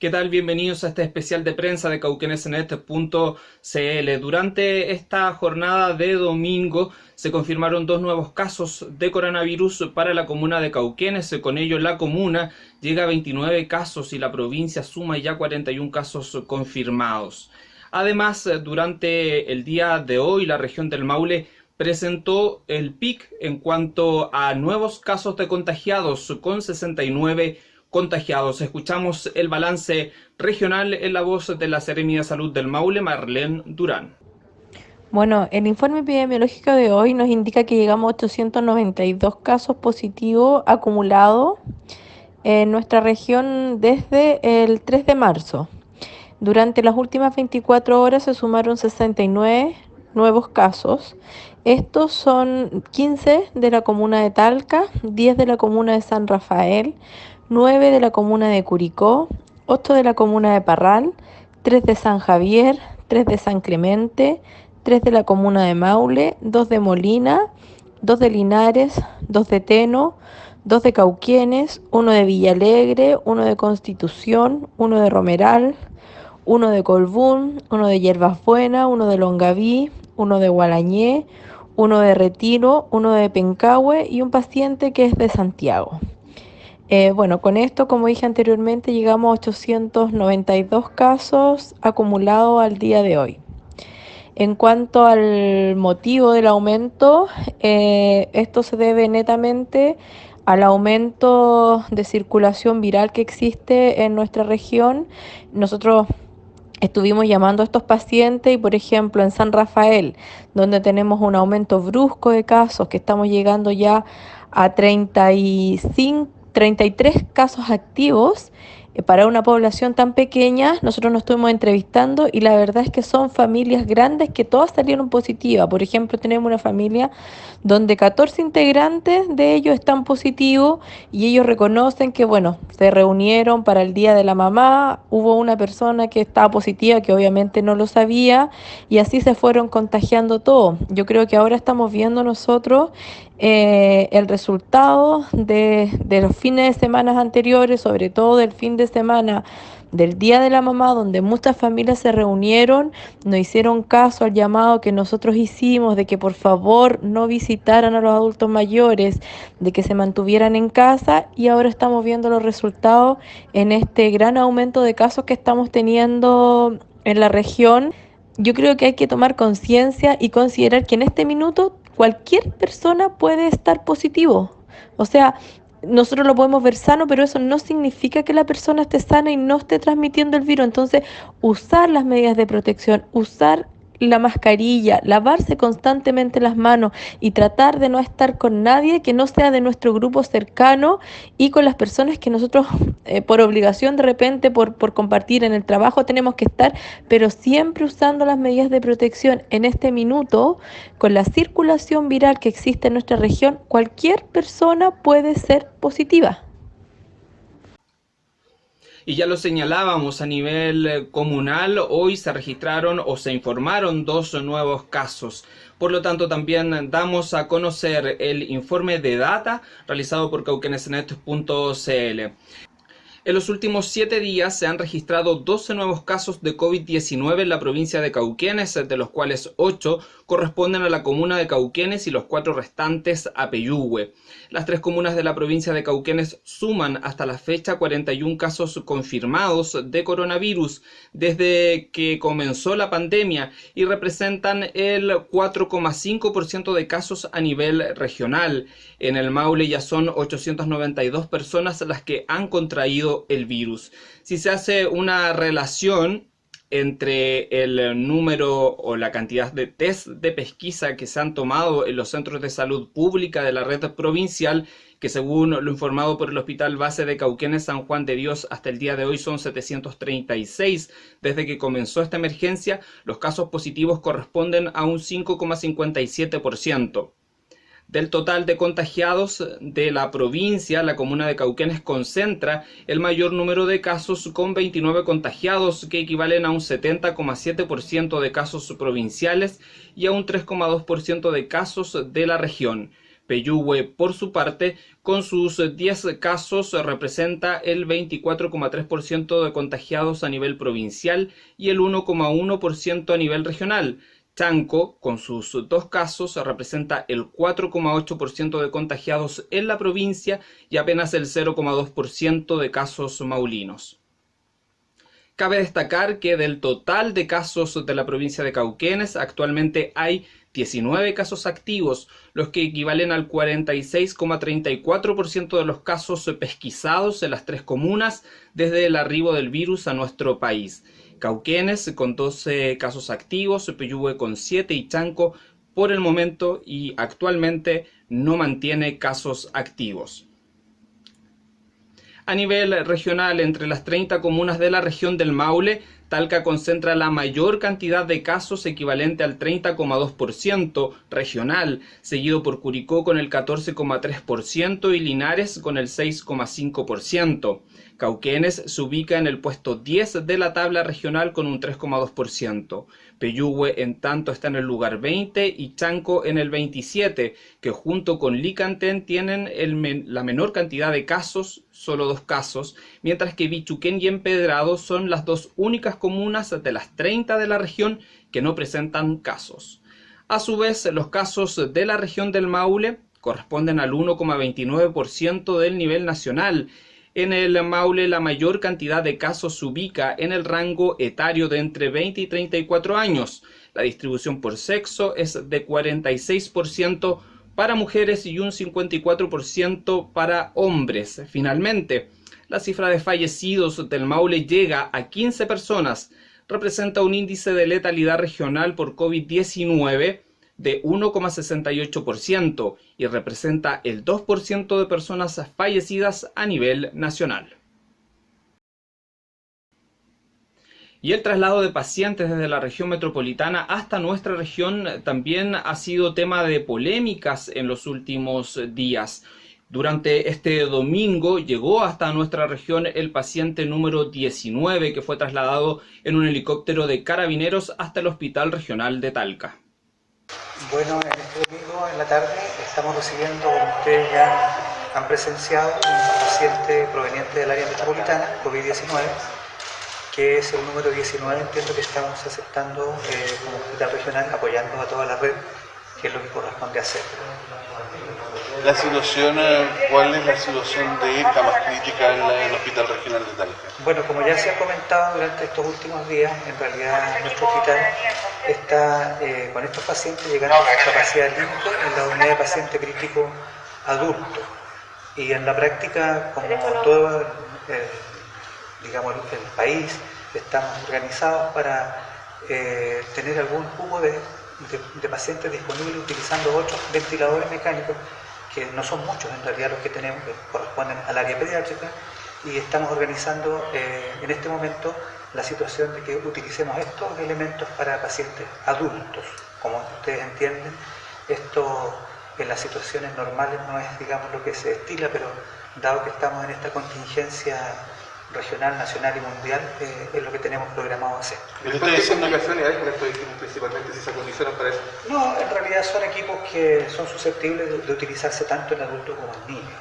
¿Qué tal? Bienvenidos a este especial de prensa de cauquenesenet.cl. Durante esta jornada de domingo se confirmaron dos nuevos casos de coronavirus para la comuna de Cauquenes. Con ello la comuna llega a 29 casos y la provincia suma ya 41 casos confirmados. Además, durante el día de hoy la región del Maule presentó el PIC en cuanto a nuevos casos de contagiados con 69 contagiados. Escuchamos el balance regional en la voz de la Seremia de Salud del Maule, Marlene Durán. Bueno, el informe epidemiológico de hoy nos indica que llegamos a 892 casos positivos acumulados en nuestra región desde el 3 de marzo. Durante las últimas 24 horas se sumaron 69 nuevos casos. Estos son 15 de la comuna de Talca, 10 de la comuna de San Rafael, 9 de la comuna de Curicó, 8 de la comuna de Parral, 3 de San Javier, 3 de San Clemente, 3 de la comuna de Maule, 2 de Molina, 2 de Linares, 2 de Teno, 2 de Cauquienes, 1 de Villalegre, 1 de Constitución, 1 de Romeral, 1 de Colbún, 1 de Hierbas Buenas, 1 de Longaví, uno de Gualañé, uno de Retiro, uno de Pencahue y un paciente que es de Santiago. Eh, bueno, con esto, como dije anteriormente, llegamos a 892 casos acumulados al día de hoy. En cuanto al motivo del aumento, eh, esto se debe netamente al aumento de circulación viral que existe en nuestra región. Nosotros Estuvimos llamando a estos pacientes y, por ejemplo, en San Rafael, donde tenemos un aumento brusco de casos, que estamos llegando ya a 35, 33 casos activos, eh, para una población tan pequeña, nosotros nos estuvimos entrevistando y la verdad es que son familias grandes que todas salieron positivas. Por ejemplo, tenemos una familia donde 14 integrantes de ellos están positivos y ellos reconocen que, bueno, se reunieron para el Día de la Mamá, hubo una persona que estaba positiva que obviamente no lo sabía y así se fueron contagiando todo. Yo creo que ahora estamos viendo nosotros eh, el resultado de, de los fines de semana anteriores, sobre todo del fin de semana del Día de la Mamá, donde muchas familias se reunieron, no hicieron caso al llamado que nosotros hicimos de que por favor no visitaran a los adultos mayores, de que se mantuvieran en casa y ahora estamos viendo los resultados en este gran aumento de casos que estamos teniendo en la región. Yo creo que hay que tomar conciencia y considerar que en este minuto cualquier persona puede estar positivo. O sea, nosotros lo podemos ver sano, pero eso no significa que la persona esté sana y no esté transmitiendo el virus. Entonces, usar las medidas de protección, usar la mascarilla, lavarse constantemente las manos y tratar de no estar con nadie que no sea de nuestro grupo cercano y con las personas que nosotros eh, por obligación de repente, por, por compartir en el trabajo tenemos que estar, pero siempre usando las medidas de protección en este minuto, con la circulación viral que existe en nuestra región, cualquier persona puede ser positiva. Y ya lo señalábamos a nivel eh, comunal, hoy se registraron o se informaron dos nuevos casos. Por lo tanto, también damos a conocer el informe de data realizado por cauquenesnet.cl. En los últimos siete días se han registrado 12 nuevos casos de COVID-19 en la provincia de Cauquenes, de los cuales 8 corresponden a la comuna de Cauquenes y los cuatro restantes a Peyúgue. Las tres comunas de la provincia de Cauquenes suman hasta la fecha 41 casos confirmados de coronavirus desde que comenzó la pandemia y representan el 4,5% de casos a nivel regional. En el Maule ya son 892 personas las que han contraído el virus. Si se hace una relación entre el número o la cantidad de test de pesquisa que se han tomado en los centros de salud pública de la red provincial, que según lo informado por el Hospital Base de Cauquenes San Juan de Dios hasta el día de hoy son 736. Desde que comenzó esta emergencia, los casos positivos corresponden a un 5,57%. Del total de contagiados de la provincia, la comuna de Cauquenes concentra el mayor número de casos con 29 contagiados que equivalen a un 70,7% de casos provinciales y a un 3,2% de casos de la región. Peyúgue, por su parte, con sus 10 casos, representa el 24,3% de contagiados a nivel provincial y el 1,1% a nivel regional. Chanco, con sus dos casos, representa el 4,8% de contagiados en la provincia y apenas el 0,2% de casos maulinos. Cabe destacar que del total de casos de la provincia de Cauquenes, actualmente hay 19 casos activos, los que equivalen al 46,34% de los casos pesquisados en las tres comunas desde el arribo del virus a nuestro país. Cauquenes con 12 casos activos, Peyúgue con 7 y Chanco por el momento y actualmente no mantiene casos activos. A nivel regional, entre las 30 comunas de la región del Maule, Talca concentra la mayor cantidad de casos equivalente al 30,2% regional, seguido por Curicó con el 14,3% y Linares con el 6,5%. Cauquenes se ubica en el puesto 10 de la tabla regional con un 3,2%. Peyúgue en tanto está en el lugar 20 y Chanco en el 27, que junto con Licantén tienen la menor cantidad de casos, solo dos casos, mientras que Bichuquén y Empedrado son las dos únicas comunas de las 30 de la región que no presentan casos. A su vez, los casos de la región del Maule corresponden al 1,29% del nivel nacional en el Maule la mayor cantidad de casos se ubica en el rango etario de entre 20 y 34 años. La distribución por sexo es de 46% para mujeres y un 54% para hombres. Finalmente, la cifra de fallecidos del Maule llega a 15 personas. Representa un índice de letalidad regional por COVID-19 de 1,68% y representa el 2% de personas fallecidas a nivel nacional. Y el traslado de pacientes desde la región metropolitana hasta nuestra región también ha sido tema de polémicas en los últimos días. Durante este domingo llegó hasta nuestra región el paciente número 19 que fue trasladado en un helicóptero de carabineros hasta el Hospital Regional de Talca. Bueno, en este domingo en la tarde estamos recibiendo, como ustedes ya han presenciado, un paciente proveniente del área metropolitana, COVID-19, que es el número 19, entiendo que estamos aceptando eh, como hospital regional, apoyando a toda la red, que es lo que corresponde hacer. Eh, ¿cuál es la situación de camas críticas en, el Hospital Regional de Talca? Bueno, como ya se ha comentado durante estos últimos días, en realidad nuestro hospital está eh, con estos pacientes llegando a capacidad límite en la unidad de paciente crítico adulto. Y en la práctica, como todo digamos, el país, estamos organizados para eh, tener algún cubo de, de pacientes disponibles utilizando ocho ventiladores mecánicos que no son muchos en realidad los que tenemos, que corresponden al área pediátrica, y estamos organizando eh, en este momento la situación de que utilicemos estos elementos para pacientes adultos. Como ustedes entienden, esto en las situaciones normales no es, digamos, lo que se estila, pero dado que estamos en esta contingencia regional, nacional y mundial eh, es lo que tenemos programado hacer. ¿Pero ustedes son ocasiones con estos equipos principalmente si se acondicionan para eso? No, en realidad son equipos que son susceptibles de, utilizarse tanto en adultos como en niños.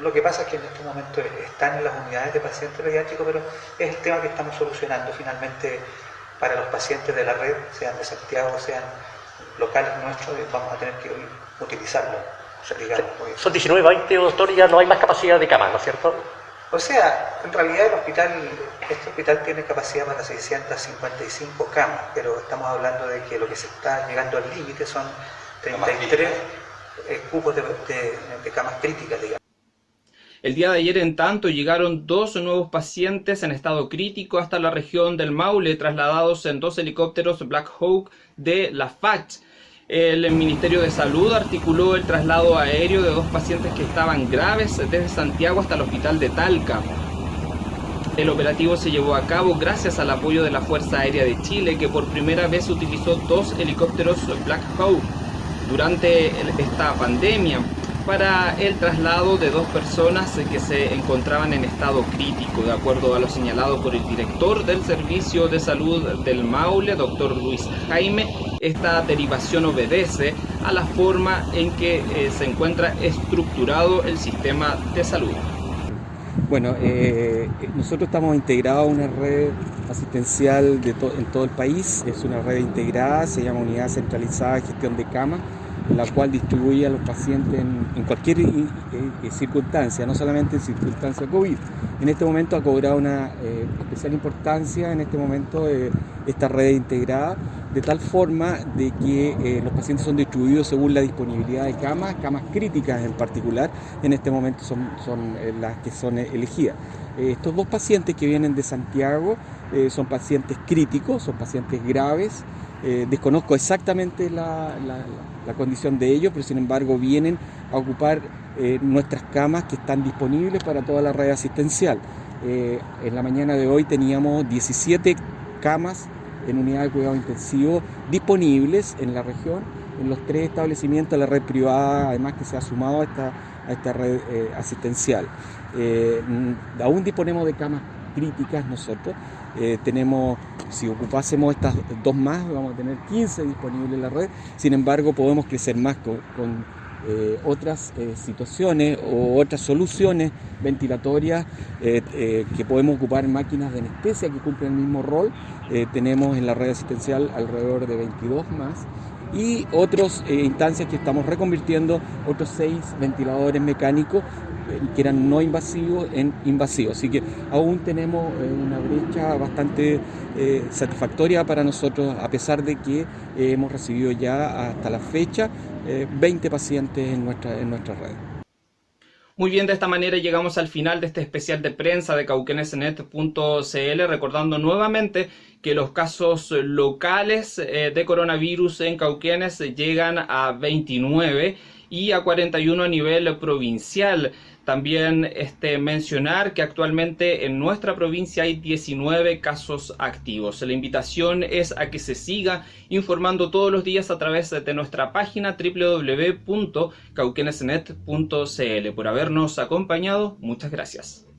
Lo que pasa es que en este momento están en las unidades de pacientes pediátricos, pero es el tema que estamos solucionando finalmente para los pacientes de la red, sean de Santiago, sean locales nuestros, vamos a tener que utilizarlo. Son 19, 20, doctor, ya no hay más capacidad de cama, ¿no es cierto? O sea, en realidad el hospital, este hospital tiene capacidad para 655 camas, pero estamos hablando de que lo que se está llegando al límite son 33 eh, cupos de, de camas críticas, digamos. El día de ayer, en tanto, llegaron dos nuevos pacientes en estado crítico hasta la región del Maule, trasladados en dos helicópteros Black Hawk de la FACH. El Ministerio de Salud articuló el traslado aéreo de dos pacientes que estaban graves desde Santiago hasta el hospital de Talca. El operativo se llevó a cabo gracias al apoyo de la Fuerza Aérea de Chile, que por primera vez utilizó dos helicópteros Black Hawk durante esta pandemia. Para el traslado de dos personas que se encontraban en estado crítico, de acuerdo a lo señalado por el director del Servicio de Salud del Maule, doctor Luis Jaime. Esta derivación obedece a la forma en que eh, se encuentra estructurado el sistema de salud. Bueno, eh, nosotros estamos integrados a una red asistencial en todo el país, es una red integrada, se llama Unidad Centralizada de Gestión de Camas, la cual distribuye a los pacientes en, cualquier eh, eh, circunstancia, no solamente en circunstancia COVID. En este momento ha cobrado una eh, especial importancia en este momento esta red integrada, de tal forma de que los pacientes son distribuidos según la disponibilidad de camas, camas críticas en particular, en este momento son las que son elegidas. Estos dos pacientes que vienen de Santiago son pacientes críticos, son pacientes graves, desconozco exactamente la la condición de ellos, pero sin embargo vienen a ocupar eh, nuestras camas que están disponibles para toda la red asistencial. Eh, en la mañana de hoy teníamos 17 camas en unidad de cuidado intensivo disponibles en la región, en los tres establecimientos de la red privada, además que se ha sumado a esta, a esta red eh, asistencial. aún disponemos de camas críticas nosotros, eh, tenemos, si ocupásemos estas dos más, vamos a tener 15 disponibles en la red. Sin embargo, podemos crecer más con, eh, otras eh, situaciones o otras soluciones ventilatorias que podemos ocupar máquinas de anestesia que cumplen el mismo rol. tenemos en la red asistencial alrededor de 22 más y otras instancias que estamos reconvirtiendo, otros seis ventiladores mecánicos que eran no invasivos en invasivos. Así que aún tenemos eh, una brecha bastante eh, satisfactoria para nosotros, a pesar de que eh, hemos recibido ya hasta la fecha 20 pacientes en nuestra, en nuestra red. Muy bien, de esta manera llegamos al final de este especial de prensa de cauquenesnet.cl, recordando nuevamente que los casos locales de coronavirus en Cauquenes llegan a 29 y a 41 a nivel provincial. También este, mencionar que actualmente en nuestra provincia hay 19 casos activos. La invitación es a que se siga informando todos los días a través de nuestra página www.cauquenesnet.cl. Por habernos acompañado, muchas gracias.